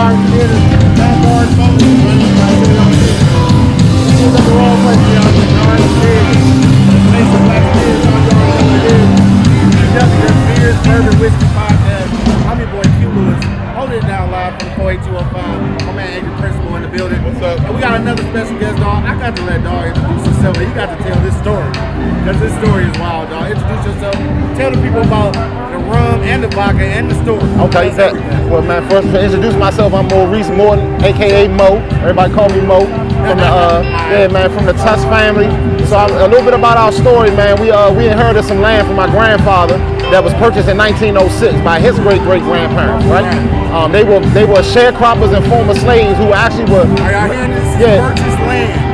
running the black Bourbon Whiskey Podcast. I'm your boy Q Lewis, holding it down live from My man Andrew the building. What's up? We got another special guest, dog. I got to let introduce himself. He got to tell this story. Because this story is wild, dog. Introduce yourself. Tell the people about rum and the vodka and the story. Okay, that, well, man, first to introduce myself, I'm Maurice Morton, aka Mo. Everybody call me Mo. From the, uh, yeah, man, from the Tusk family. So I'm, a little bit about our story, man. We uh, we inherited some land from my grandfather that was purchased in 1906 by his great great grandparents, right? Um, they were they were sharecroppers and former slaves who actually were. Are y'all hearing this? This is Yeah.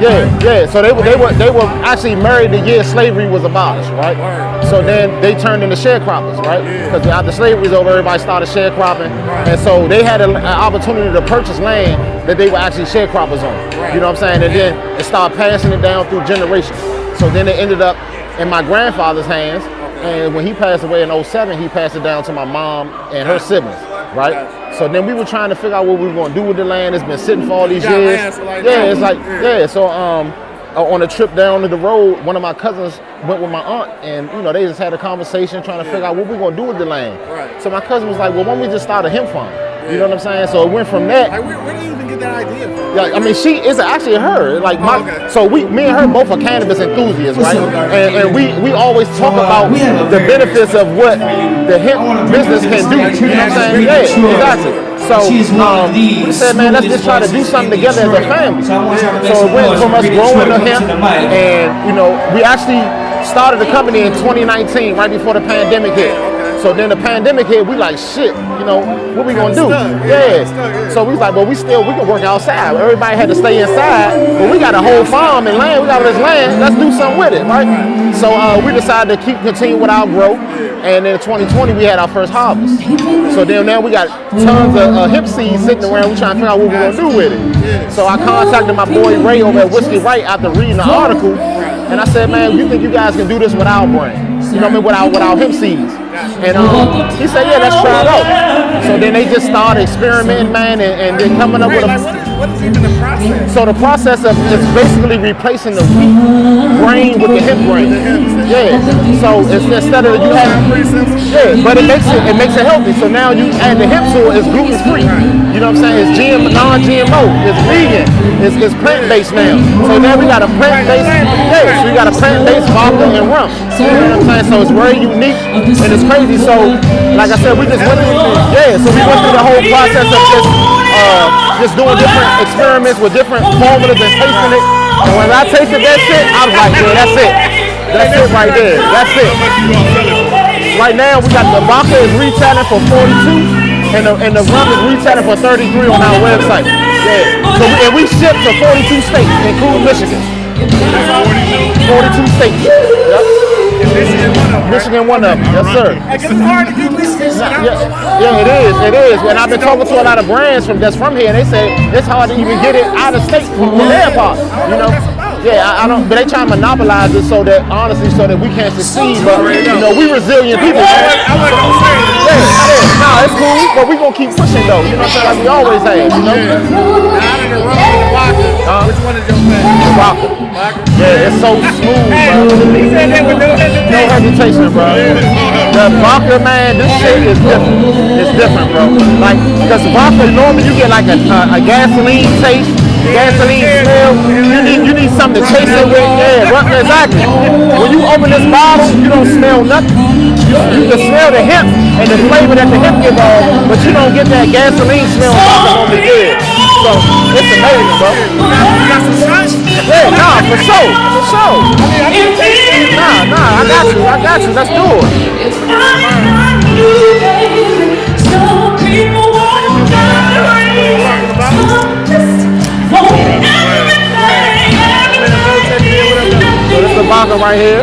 Yeah, yeah. So they were they were they were actually married the year slavery was abolished, right? Word. So then they turned into sharecroppers, right? Yeah. Because after slavery was over, everybody started sharecropping, Right. and so they had a- an opportunity to purchase land that they were actually sharecroppers on. Right. You know what I'm saying? And then it started passing it down through generations. So then it ended up in my grandfather's hands, and when he passed away in 07, he passed it down to my mom and her siblings, right? So then we were trying to figure out what we were going to do with the land. It's been sitting for all these years. like yeah, it's like Yeah. yeah. So um, uh, on a trip down to the road, one of my cousins went with my aunt, and you know they just had a conversation trying to figure out what we're gonna do with the land. Right. So my cousin was like, "Well, why don't we just start a hemp farm?" You know what I'm saying? So it went from that. Like, where, where did you even get that idea from? Yeah, I mean, she is actually her. Like my, Oh, okay. so we, me and her both are cannabis enthusiasts, right? And, and we we always talk about we have a the benefits of what the hemp business can do. You know what I'm saying? Yeah, exactly. So um, we said, man, let's just try to do something together as a family. So it went from us growing the hemp, and you know, we actually started the company in 2019, right before the pandemic hit. So then the pandemic hit, we like shit, you know, what we gonna do? Stuck, yeah, Yeah. stuck, yeah. So we was like, but we still we can work outside. Everybody had to stay inside, but we got a whole farm and land. We got all this land. Let's do something with it, right? So uh, we decided to keep continue with our growth, and in 2020 we had our first harvest. So then now we got tons of uh, hemp seeds sitting around. We trying to figure out what we're gonna do with it. So I contacted my boy Ray over at Whiskey Right after reading the article, and I said, man, you think you guys can do this without brand? You know what I mean? With our with hemp seeds. And um, he said, yeah, let's try it out. So then they just started experimenting, man, and, and then coming up with a what is, what is even the process? so the process of is basically replacing the wheat grain the grain. Yeah. So it's instead of you simple. yeah, but it makes it it makes it healthy. So now you add the hemp to it, it's gluten free. You know what I'm saying? It's GM non-GMO. It's vegan. It's, it's plant based now. So now we got a plant based yeah, so we got a plant based vodka and rum. You know what I'm saying? So it's very unique and it's crazy. So like I said, we just went through yeah. So we went through the whole process of just uh, just doing different experiments with different formulas and tasting it. And when I tasted that shit, I was like, yeah, that's it. That's it right there. That's it. Right now, we got the vodka is retailing for 42, and the, and the rum is retailing for 33 on our website. Yeah. So and we ship to 42 states, including Michigan. 42 states. Yep. Michigan, one of them, right? One of them. Yes, sir. Like, it's hard to get Michigan. shit. I don't know why. Yeah, yeah, it is. It is. And I've been talking to a lot of brands from that's from here, and they say it's hard to even get it out of state from their part. You know. Yeah, I, I don't. But they try to monopolize it so that honestly, so that we can't succeed. But you know, we resilient people. Man. I wasn't gonna say it. Yeah, yeah. Nah, it's cool, but we gonna keep pushing though. You know what I'm saying? Like we always have. You know. Now, out of the rum and the Uh-huh. which one is your favorite? Yeah, it's so smooth, bro. he said that with no hesitation. bro. The vodka, man, this shit is different. It's different, bro. Like, because vodka, normally you get like a, a, a gasoline taste, gasoline smell. You need you need something to chase it with. Yeah, bro, exactly. When you open this bottle, you don't smell nothing. You, you can smell the hemp and the flavor that the hemp give off, but you don't get that gasoline smell vodka normally gives. So it's amazing, bro. You got some? Yeah, nah, for sure, for sure. Nah, nah, I got you, I got you. Let's do it. So this is the vodka right here.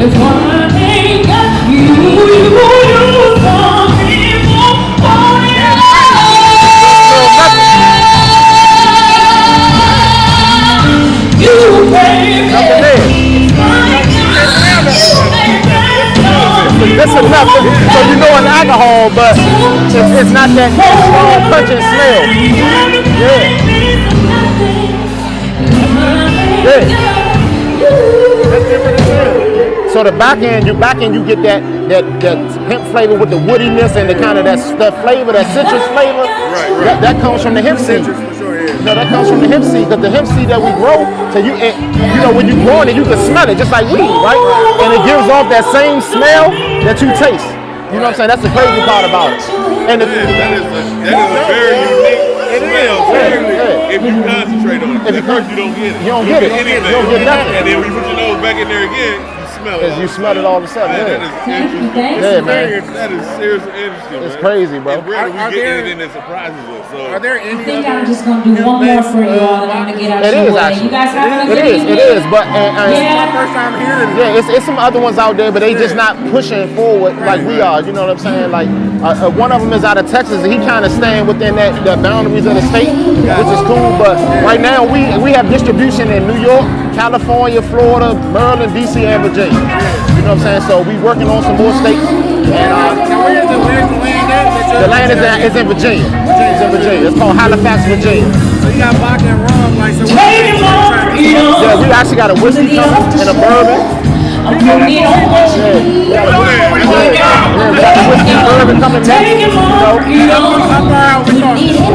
But it's, it's not that strong punching smell. Yeah. Yeah. So the back end, you back end, you get that that that hemp flavor with the woodiness and the kind of that that flavor, that citrus flavor. Right, right. That, that comes from the hemp seed. Citrus for sure, yeah. No, that comes from the hemp seed because the hemp seed that we grow, so you it, you know when you grow it, you can smell it just like weed, right? And it gives off that same smell that you taste. You know what I'm saying? That's the crazy part about it. And the, Yeah, that is a, that is a very unique smell. Yeah, yeah. If you concentrate on it, If you at first you don't get it. You don't get it. anything. You don't get nothing. And then when you put your nose back in there again, you smell it. You smell it all of a sudden, Man, yeah. that is interesting. Yeah, man. That is seriously interesting. It's man. crazy, bro. And rarely Are- are we get there- anything that surprises us. So Are there I think I'm just gonna do one more for you all, and I'm gonna get out It your is way. actually. You guys having a It good is. evening? It is. But and, and Yeah. First time hearing. Yeah, it's, it's some other ones out there, but they just not pushing forward like we are. You know what I'm saying? Like uh, uh, one of them is out of Texas, and he kind of staying within that the boundaries of the state, which is cool. But right now we we have distribution in New York, California, Florida, Maryland, DC, and Virginia. You know what I'm saying? So we working on some more states, and uh, Now where's the where's the land at? the land is in, is in Virginia. It's in Virginia. It's called Halifax, Virginia. So you got vodka and rum, like so. what Take you trying to- Yeah, we actually got a whiskey coming and a bourbon. I'm gonna get on Yeah, we got a whiskey, yeah, we got a whiskey and bourbon coming next. You know.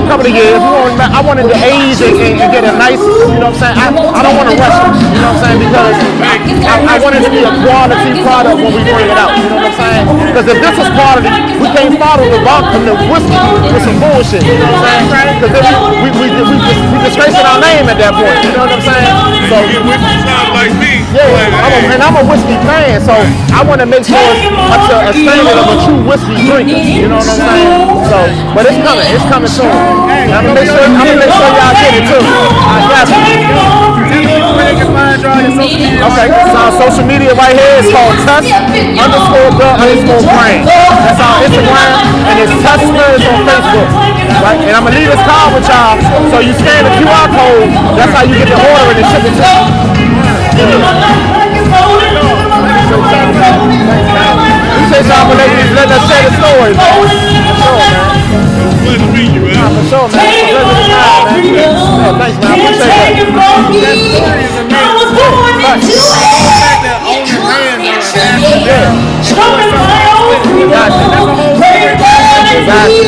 Couple of years. We I wanted to age and, and, get a nice, you know what I'm saying? I, I don't want to rush it, you know what I'm saying? Because I, I want it to be a quality product when we bring it out, you know what I'm saying? Because if this is quality, we can't follow the vodka and the whiskey with some bullshit, you know what I'm saying? Because then we, we, we, we, just, we disgracing our name at that point, you know what I'm saying? So, sound like me. Yeah, I'm a, and I'm a whiskey fan, so I want to make sure it's to a standard of a true whiskey drinker. You know what I'm saying? So, but it's coming. It's coming soon. And I'm gonna make sure. I'm gonna make sure y'all get it too. I got you. Where they can find you on social media. Okay, so our social media right here is called Tusk underscore the underscore brand. That's our Instagram, and it's Tusk Spirits on Facebook. Right, and I'm gonna leave this card with y'all. So you scan the QR code. That's how you get the order and ship it to you. Appreciate y'all for letting, letting us share the story. man. For sure, man. Pleasure to meet you, man. For sure, man. It's a pleasure to have, man. Yeah, thanks, man. I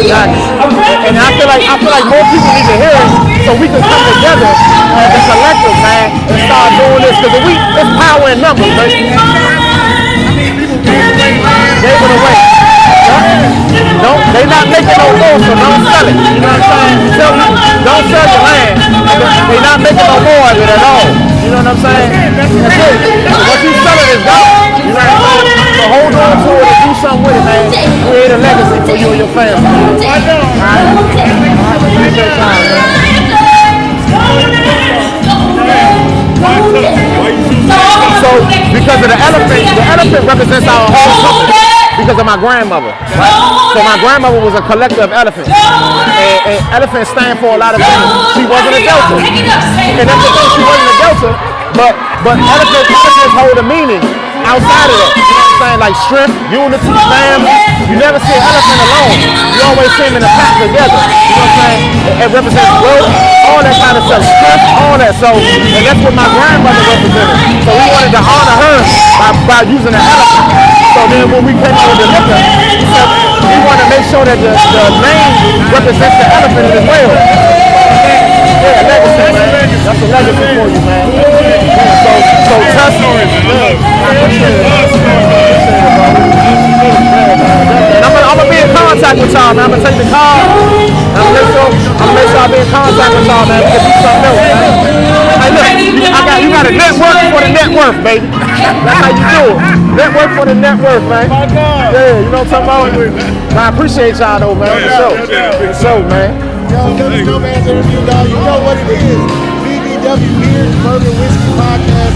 exactly. And I feel like I feel like more people need to hear it so we can come together as a collective, man, and start doing this because we it's power in numbers, man. Gave away. Don't they not making no more, so don't sell it. You know what I'm saying? Sell, don't sell your land. They not making no more of it at all. You know what I'm saying? That's it. Once you sell it, it's gone. You know what I'm saying? So hold on to it and do something with it, a legacy for you and your family. So because of the elephant, the elephant represents our whole company because of my grandmother. Right? So my grandmother was a collector of elephants. And, and elephants stand for a lot of things. She wasn't a delta. And that's the thing, she wasn't a delta, but but elephants, elephants hold a meaning outside of that. You know what I'm saying? Like strength, unity, family. You never see an elephant alone. You always see them in a pack together. You know what I'm saying? It, represents growth, all that kind of stuff. Strength, all that. So, and that's what my grandmother represented. So we wanted to honor her by, by using an elephant. So then when we came out with the liquor, we said we want to make sure that the, the name represents the elephant as well. Yeah, legacy, man. That's a legacy for you, man. So, so Tusk, yeah, I appreciate it. I appreciate it, bro. And I'm gonna, I'm gonna be in contact with y'all, man. I'm gonna take the call. I'm gonna make sure, I'm gonna make sure I be in contact with y'all, man. We can do something else, man. Hey, look, I got, you got a network for the net worth, baby. That's how you do it. Network for the net worth, man. Yeah, you know what I'm talking about? I appreciate y'all, though, man. For sure. For sure, man. Yo, Dougie Snowman's interview, dog. You know what it is. BBW Beers, Bourbon Whiskey Podcast.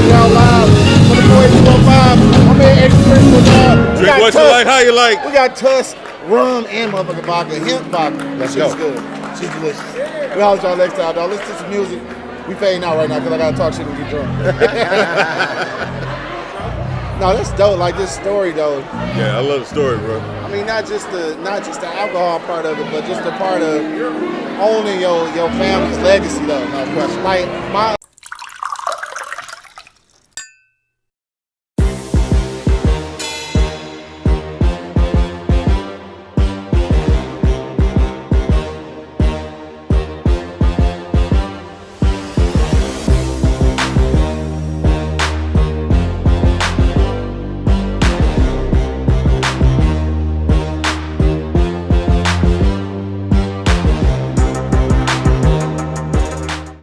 Lewis holding it out live. For the boy 205. I'm here extra Christmas. Uh, we Drink got what you Tusk. like, how you like. We got Tusk, rum, and motherfucking vodka. Hemp vodka. Let's She's go. good. She's delicious. We'll holler y'all next time, dog. Listen to some music. We fading out right now because I gotta talk shit and get drunk. no, that's dope. Like this story though. Yeah, I love the story, bro. I mean, not just the not just the alcohol part of it, but just the part of owning your your family's legacy, though. No question. Like my